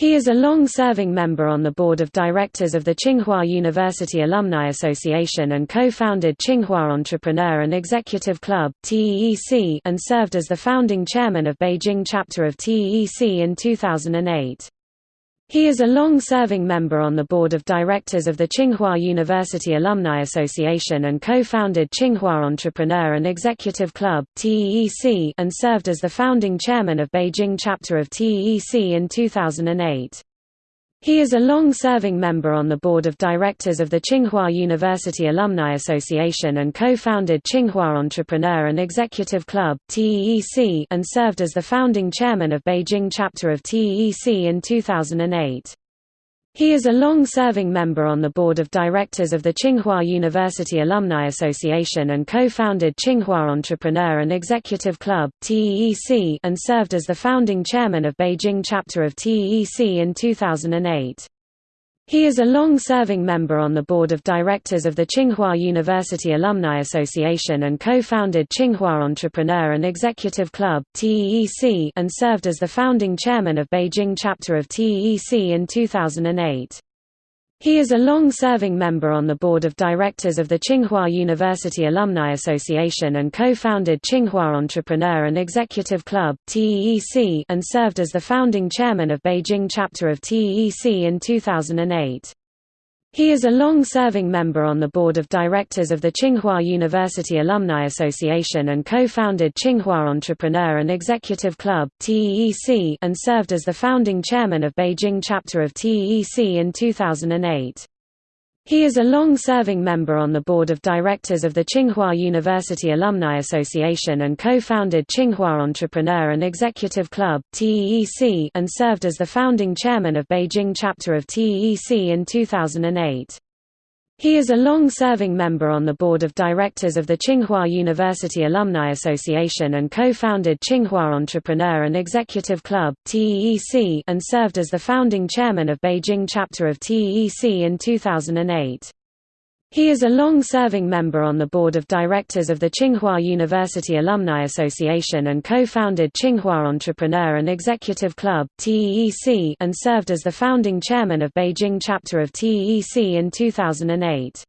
He is a long-serving member on the board of directors of the Tsinghua University Alumni Association and co-founded Tsinghua Entrepreneur and Executive Club and served as the founding chairman of Beijing chapter of TEC in 2008. He is a long-serving member on the board of directors of the Tsinghua University Alumni Association and co-founded Tsinghua Entrepreneur and Executive Club and served as the founding chairman of Beijing chapter of TEC in 2008. He is a long-serving member on the board of directors of the Tsinghua University Alumni Association and co-founded Tsinghua Entrepreneur and Executive Club and served as the founding chairman of Beijing chapter of TEC in 2008. He is a long-serving member on the board of directors of the Tsinghua University Alumni Association and co-founded Tsinghua Entrepreneur and Executive Club and served as the founding chairman of Beijing chapter of TEC in 2008. He is a long-serving member on the board of directors of the Tsinghua University Alumni Association and co-founded Tsinghua Entrepreneur and Executive Club and served as the founding chairman of Beijing chapter of TEC in 2008. He is a long-serving member on the board of directors of the Tsinghua University Alumni Association and co-founded Tsinghua Entrepreneur and Executive Club and served as the founding chairman of Beijing chapter of TEC in 2008. He is a long-serving member on the board of directors of the Tsinghua University Alumni Association and co-founded Tsinghua Entrepreneur and Executive Club and served as the founding chairman of Beijing chapter of TEC in 2008. He is a long-serving member on the board of directors of the Tsinghua University Alumni Association and co-founded Tsinghua Entrepreneur and Executive Club and served as the founding chairman of Beijing chapter of TEC in 2008. He is a long-serving member on the board of directors of the Tsinghua University Alumni Association and co-founded Tsinghua Entrepreneur and Executive Club and served as the founding chairman of Beijing chapter of TEC in 2008. He is a long-serving member on the board of directors of the Tsinghua University Alumni Association and co-founded Tsinghua Entrepreneur and Executive Club and served as the founding chairman of Beijing chapter of TEC in 2008.